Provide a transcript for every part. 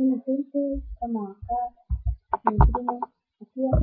Wanafunzi kama wakaa wengine wakiwa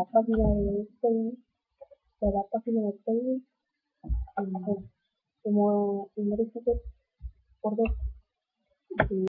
la página de Facebook, de la página de Facebook, como ingreso por dos.